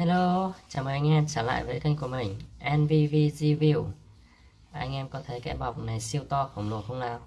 Hello, chào mừng anh em trở lại với kênh của mình NVV Review Anh em có thấy cái bọc này siêu to khổng lồ không nào?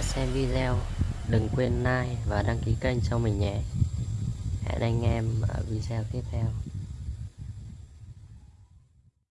Đã xem video. Đừng quên like và đăng ký kênh cho mình nhé. Hẹn anh em ở video tiếp theo.